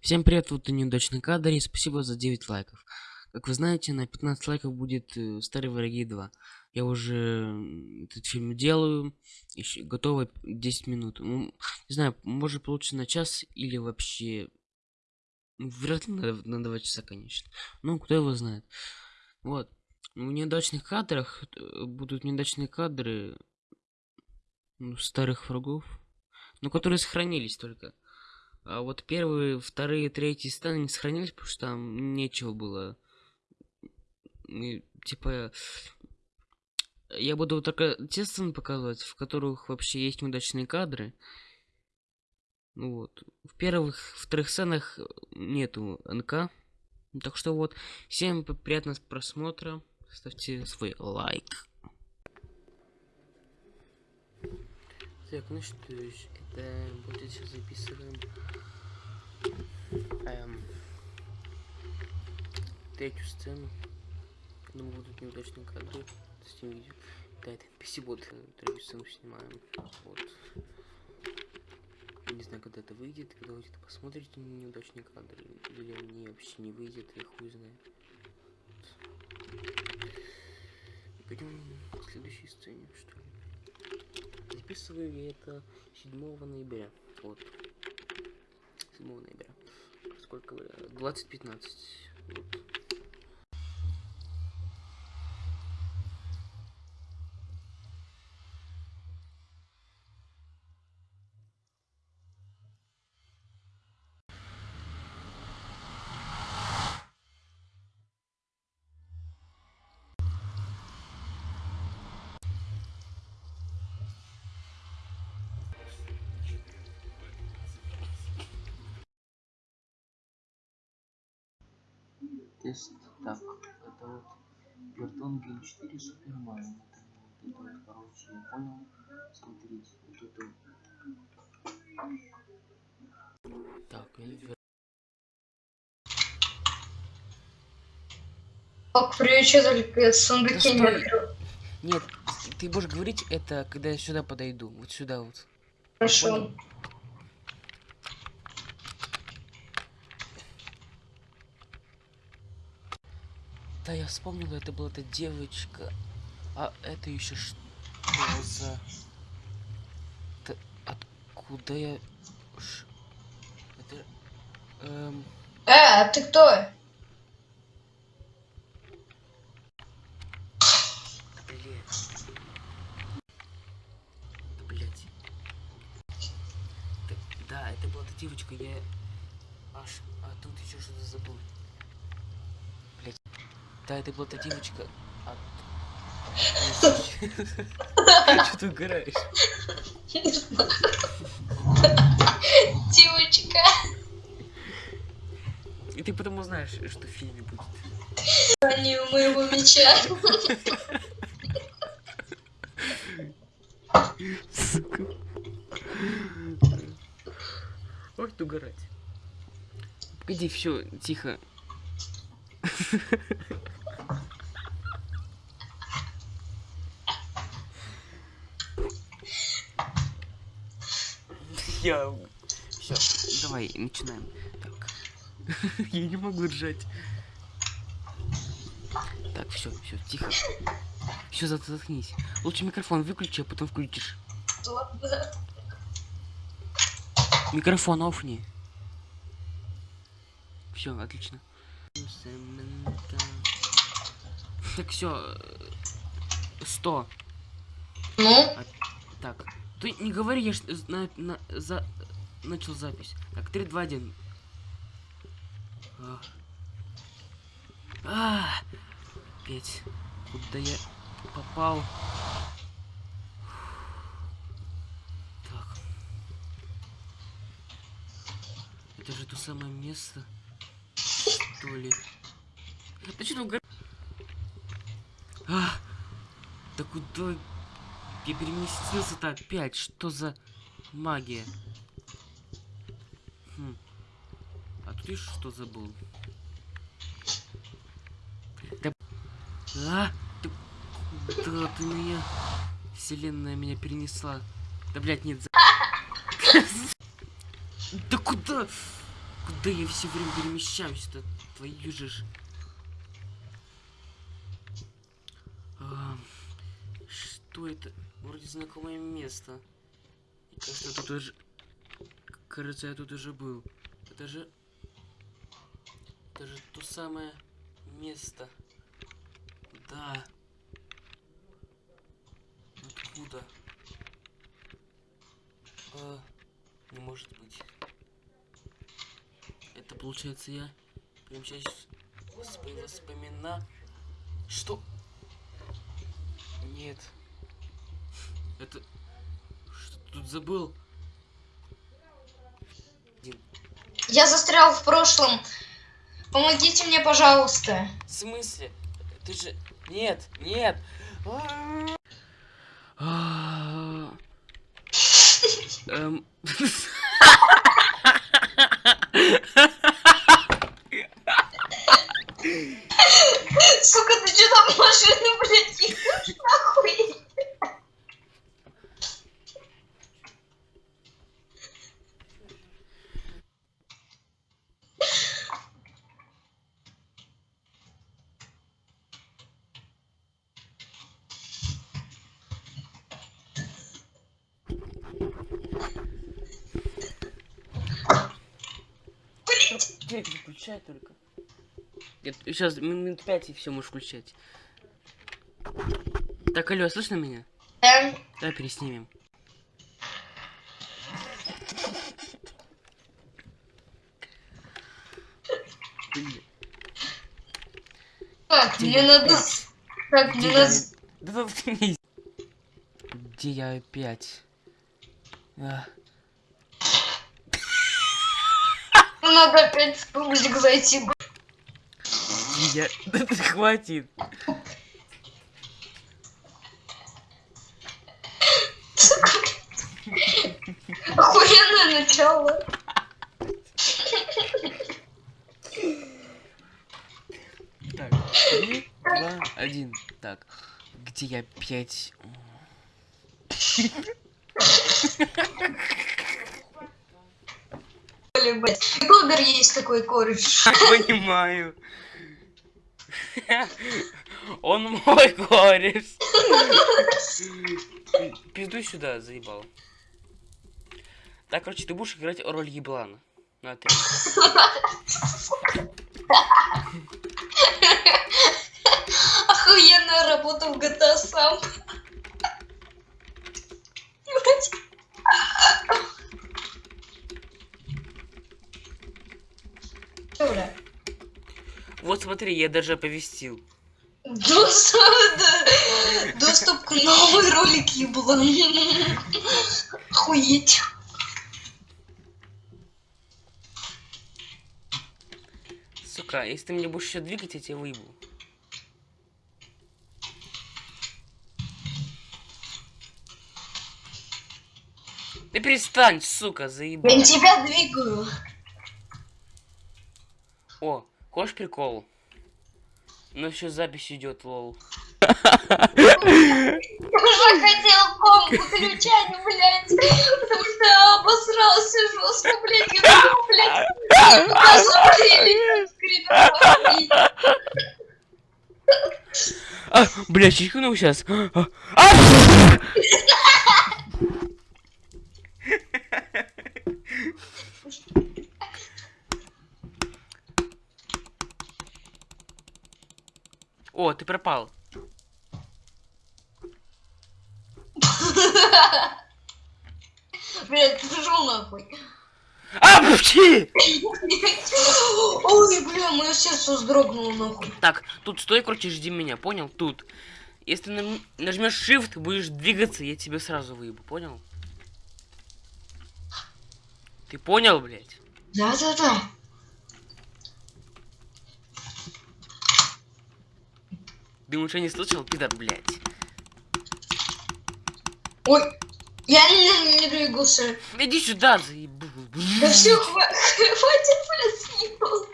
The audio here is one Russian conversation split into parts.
Всем привет, вот и неудачный кадр, и спасибо за 9 лайков. Как вы знаете, на 15 лайков будет э, Старые Враги 2. Я уже этот фильм делаю, еще готово 10 минут. Ну, не знаю, может получится на час или вообще... ну, Вряд ли на, на 2 часа, конечно. Ну, кто его знает. Вот. В неудачных кадрах э, будут неудачные кадры ну, старых врагов, но которые сохранились только. А вот первые, вторые, третьи сцены не сохранились, потому что там нечего было. И, типа, я буду только те сцены показывать, в которых вообще есть неудачные кадры. Вот. В первых, вторых сценах нету НК. Так что вот, всем приятного просмотра. Ставьте свой лайк. Так, ну что ж, это будет сейчас записываем эм, третью сцену. Думаю, будут неудачные кадры с этим видео. Да, это PC вот третью сцену снимаем. Вот. Не знаю, когда это выйдет, когда вы это посмотрите неудачные кадры, или они вообще не выйдет, я хуй знает. Пойдем к следующей сцене, что ли. Записываю я это 7 ноября. Вот. 7 ноября. Сколько? 20.15. Вот. Тест. Так, это вот Бертон Гейм 4 Супермен. Это, вот это вот, короче, я понял. Смотрите, вот это вот. Так, и Ок, привечу только сундуки Да не. Нет, ты будешь говорить это, когда я сюда подойду. Вот сюда вот. Хорошо. Понял? Да, я вспомнила, это была эта девочка. А это еще что за... Т- Откуда я... Ш- Это... Эм... Э, а ты кто? Да. Да, да, девочка, я аж, а тут еще что-то забыл. Да, это была та девочка. Что ты угораешь? Девочка. И ты потом узнаешь, что в фильме будет. Они у моего меча. Сука. Ой, ты угорать. Погоди, все, тихо. Я... Все, давай, начинаем. Так. Я не могу ржать. Так, все, все, тихо. Все, заткнись. Лучше микрофон выключи, а потом включишь. Микрофон офни. Все, отлично. Так, все. Сто. Ну, Так. Ты не говори, я ж на, на- за, начал запись. Так, 3, 2, 1. А. А, Опять. Куда я попал? Так. Это же то самое место. Что ли? Да что угор... А, да куда я переместился-то опять? Что за магия? Хм. А видишь, что забыл? Да... А? Ты... Куда ты меня... Вселенная меня перенесла. Да, блядь, нет, за... Да куда? Куда я все время перемещаюсь-то? Твою же ж. А, это? Вроде знакомое место. И кажется, я тут уже... Кажется, я тут уже был. Это же... Это же то самое место. Да. Откуда? А, не может быть. Это получается я в восп- воспомина... Что? Нет. Это... Что ты тут забыл? Я застрял в прошлом. Помогите мне, пожалуйста. В смысле? Ты же... Нет, нет. А. Эм. Сука, ты что там в машину, блядь, ехаешь нахуй? Телек выключай только. Сейчас минут пять и все можешь включать. Так, алло, слышно меня? Эм, Давай переснимем. Так, Где мне надо... опять? Так, Где мне надо... Да заткнись. Где я опять? А, Надо опять в паблик зайти. Я... Да ты хватит. Охуенное начало. Так, три, два, один. Так, где я опять? Блядь. Блогер есть такой кореш. Понимаю. Он мой кореш. Пизду сюда, заебал. Так, короче, ты будешь играть роль еблана. На три. Охуенная работа в GTA сам. Блядь. Чё, бля? Вот смотри, я даже оповестил. Доступ, да. К новой ролик еблан. Охуеть. Сука, если ты меня будешь еще двигать, я тебя выебу. Ты перестань, сука, заебал. Я тебя двигаю. О, хочешь прикол? Ну еще запись идет, лол. Я уже хотел комп включать, блядь. Потому что я обосрался жестко, блядь. Я думал, блядь, посмотрели. А, бля, чихнул сейчас. А, О, ты пропал. Блядь, ты пошел нахуй. А, пути! Ой, бля, мое сердце вздрогнуло нахуй. Так, тут стой, короче, жди меня, понял? Тут. Если нажмешь shift, будешь двигаться, я тебе сразу выебу, понял? Ты понял, блядь? Да-да-да. Думаешь, я не слышал, пидор, блядь? Ой, я не, не двигался. Иди сюда, заебу. Да все, хватит, блядь, съебал.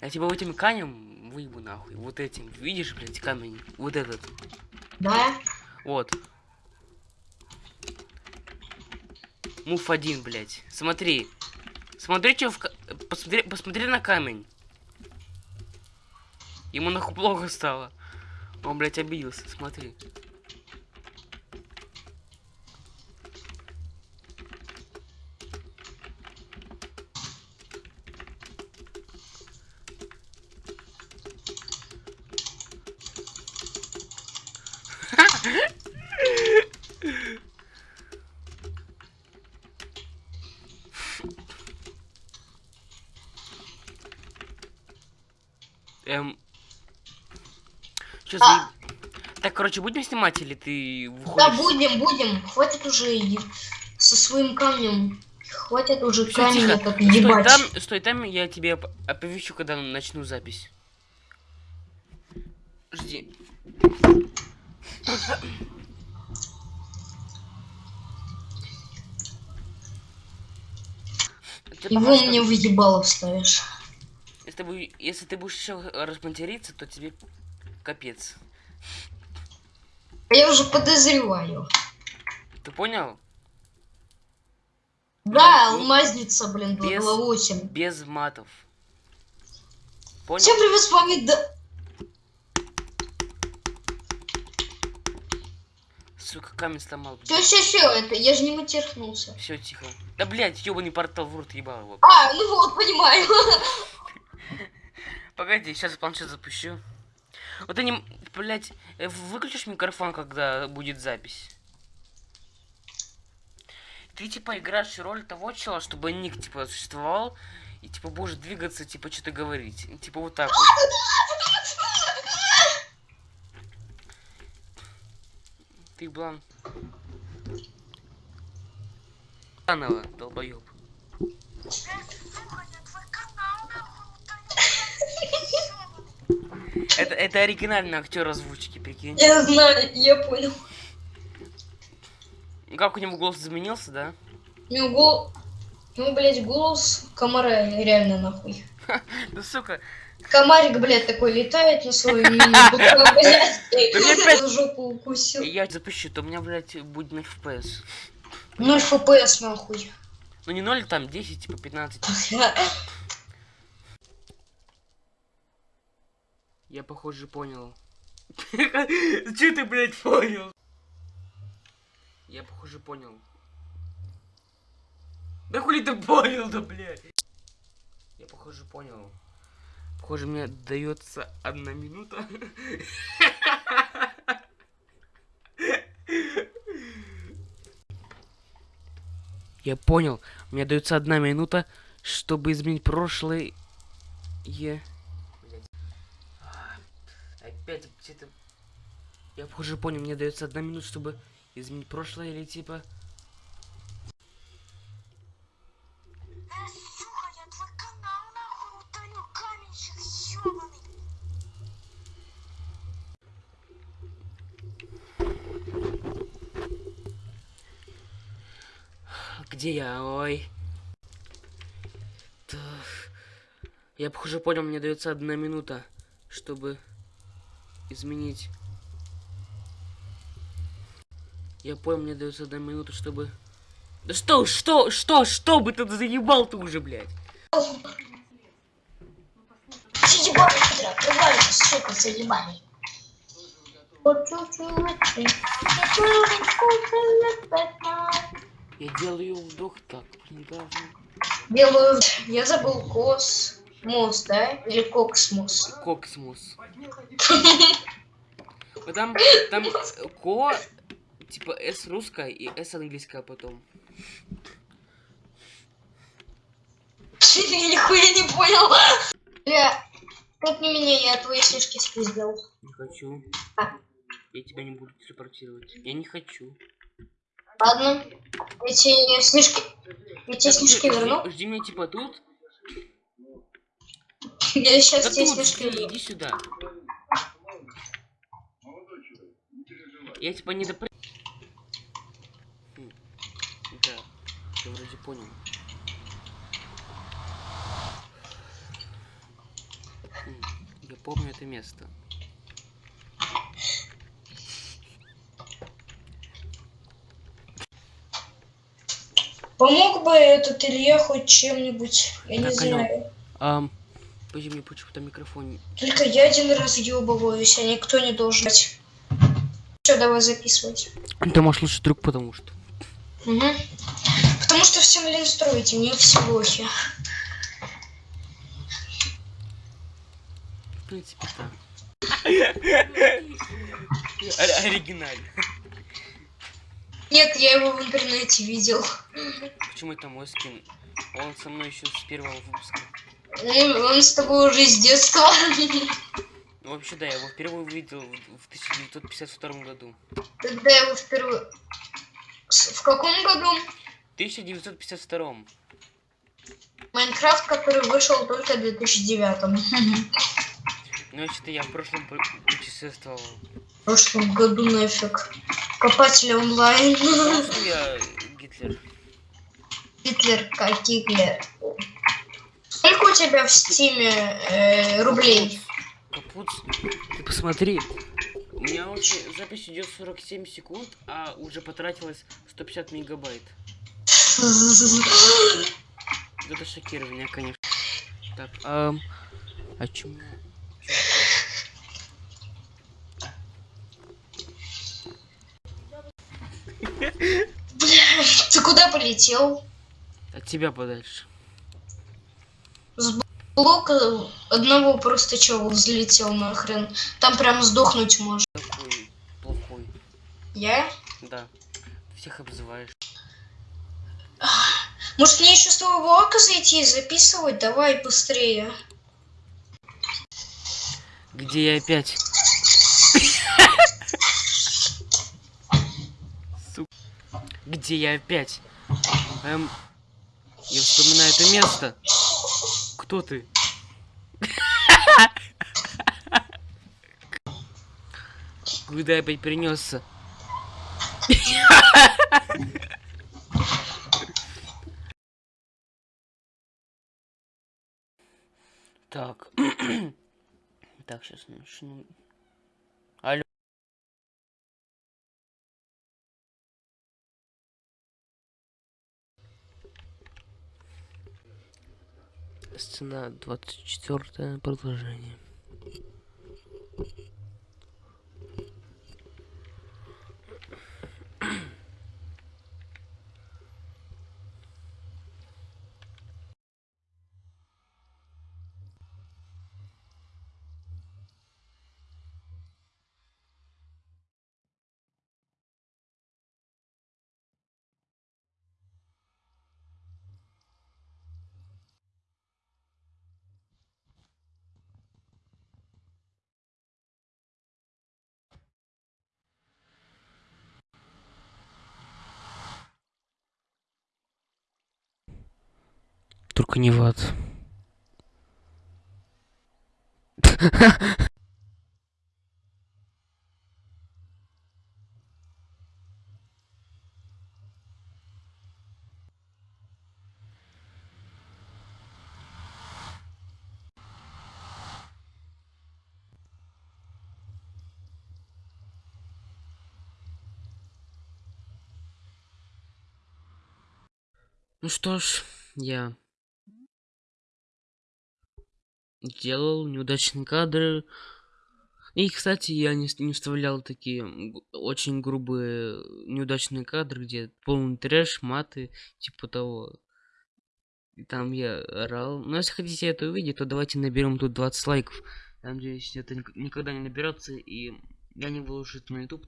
Я тебя этим камнем выебу нахуй. Вот этим. Видишь, блядь, камень? Вот этот. Да? Вот. Мув один, блядь. Смотри. Смотри, что в... посмотри, посмотри на камень. Ему нахуй плохо стало. Он, блядь, обиделся, смотри. Эм... Чё А. за... Так, короче, будем снимать или ты выходишь? Да, будем, будем. Хватит уже со своим камнем. Хватит уже Всё, камень этот Стой ебать. там, стой там, я тебе оп- оповещу, когда начну запись. Жди. Ты Его что- мне в ебало вставишь. Если ты, бу- если ты будешь еще разматериться, то тебе капец. Я уже подозреваю. Ты понял? Да, Ну, алмазница, блин, без- 228. Без матов. Понял? Всем привет, с вами да... Сука, камень сломал. Все, все, все, это я же не матерхнулся. Все, тихо. Да, блядь, ёбаный портал в рот ебал его. А, ну вот, понимаю. Погоди, сейчас планшет запущу. Вот ты не... Блядь, э, выключишь микрофон, когда будет запись? Ты, типа, играешь роль того чела, чтобы ник, типа, существовал, и, типа, будешь двигаться, типа, что-то говорить. И, Типа, вот так вот. Ты, блан... Заново, долбоёб. Это, это оригинальный актер озвучки, прикинь. Я знаю, я понял. Как у него голос изменился, да? У него гол... У него, блядь, голос комара реально нахуй. Ну, сука, Комарик, блядь, такой летает на свою мини жопу укусил. я запущу, то у меня, блядь, будет 0 FPS. 0 фпс нахуй. Ну, не 0, там 10, типа 15. Я, похоже, понял. Че ты, блядь, понял? Я, похоже, понял. Да хули ты понял, да, блядь? Я, похоже, понял. Похоже, мне дается одна минута. Я понял. Мне дается одна минута, чтобы изменить прошлое. Опять где-то... Я похоже понял, мне дается одна минута, чтобы изменить прошлое или типа... Где я? Ой. Так. Я похоже понял, мне дается одна минута, чтобы изменить. Я понял, мне дается одна минута, чтобы... Да что, что, что, что бы ты заебал ты уже, блядь? Я делаю вдох так, недавно. Белую... Я забыл космос, да? Или? Коксмус. Вот Там, там ко, типа с русская и с английская потом. Я нихуя не понял. Бля, как не меня, я твои снежки спиздил. Не хочу. А. Я тебя не буду телепортировать. Я не хочу. Ладно. Эти снежки... Эти снежки жди, верну. жди меня типа тут. Я сейчас Да тебе верну. иди сюда. Я типа не допр... Хм, Да, я вроде понял. Я помню это место. По Помог бы этот Илья хоть чем-нибудь, я не Так, алло. знаю. Ам, подожди, мне почему-то микрофон... Только я один раз ёбываюсь, а никто не должен. Все, давай записывать. Ты можешь лучше друг, потому что... Угу. Потому что всем лень строить, и мне все лохи. В принципе, да. Оригинально. Нет, я его в интернете видел. Почему это мой скин? Он со мной еще с первого выпуска. Ну, он с тобой уже с детства. Ну, вообще, да, я его впервые увидел в в 1952 году. Когда я его впервые... В каком году? В 1952. Minecraft, который вышел только в 2009. Ну, вообще-то я в прошлом пу- путешествовал. В прошлом году нафиг. Копатели онлайн. Что я Гитлер. Гитлер как Гитлер. Сколько у тебя в Steam е э, рублей? Капут. Ты посмотри. У меня уже запись идет 47 секунд, а уже потратилось 150 мегабайт. Это шокирование, конечно. Так, ам, о чем? Бля, ты куда полетел? От тебя подальше. Блока одного просто чего взлетел нахрен. Там прям сдохнуть можно. Такой плохой. Я? Да. Ты всех обзываешь. Может мне еще с твоего ока зайти и записывать? Давай быстрее. Где я опять? Где я опять? Эм, я вспоминаю это место. Кто ты? Куда я опять принесся? Так. Так, сейчас начну. Алло. Сцена 24 продолжение. Только не в ад. Ну что ж, я делал неудачные кадры. И, кстати, я не, не вставлял такие очень грубые неудачные кадры, где полный трэш, маты, типа того. И там я орал. Но если хотите это увидеть, то давайте наберем тут 20 лайков. Я надеюсь, это ник- никогда не наберется, и я не выложу это на YouTube.